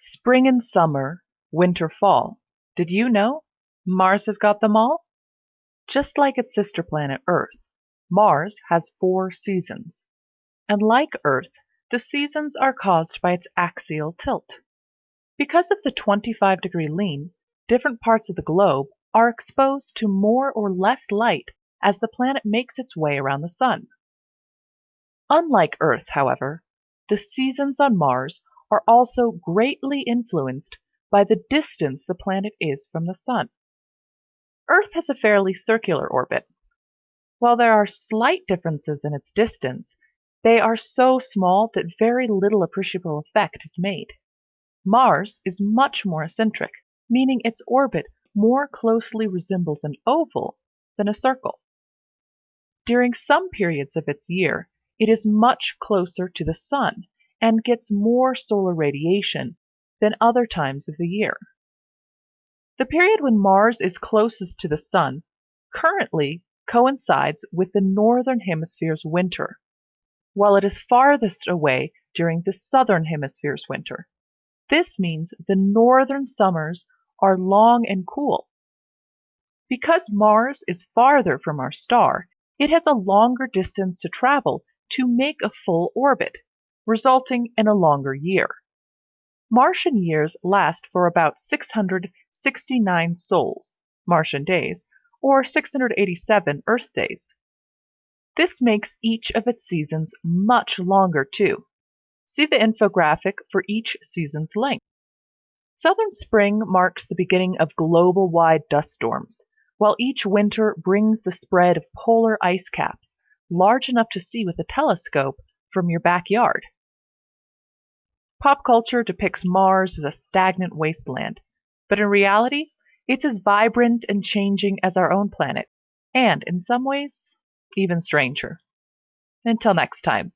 Spring and summer, winter, fall. Did you know? Mars has got them all? Just like its sister planet Earth, Mars has four seasons. And like Earth, the seasons are caused by its axial tilt. Because of the 25 degree lean, different parts of the globe are exposed to more or less light as the planet makes its way around the Sun. Unlike Earth, however, the seasons on Mars are also greatly influenced by the distance the planet is from the Sun. Earth has a fairly circular orbit. While there are slight differences in its distance, they are so small that very little appreciable effect is made. Mars is much more eccentric, meaning its orbit more closely resembles an oval than a circle. During some periods of its year, it is much closer to the Sun and gets more solar radiation than other times of the year. The period when Mars is closest to the Sun currently coincides with the Northern Hemisphere's winter, while it is farthest away during the Southern Hemisphere's winter. This means the northern summers are long and cool. Because Mars is farther from our star, it has a longer distance to travel to make a full orbit resulting in a longer year. Martian years last for about 669 sols, Martian days, or 687 Earth days. This makes each of its seasons much longer too. See the infographic for each season's length. Southern spring marks the beginning of global-wide dust storms, while each winter brings the spread of polar ice caps, large enough to see with a telescope from your backyard. Pop culture depicts Mars as a stagnant wasteland, but in reality, it's as vibrant and changing as our own planet, and in some ways, even stranger. Until next time.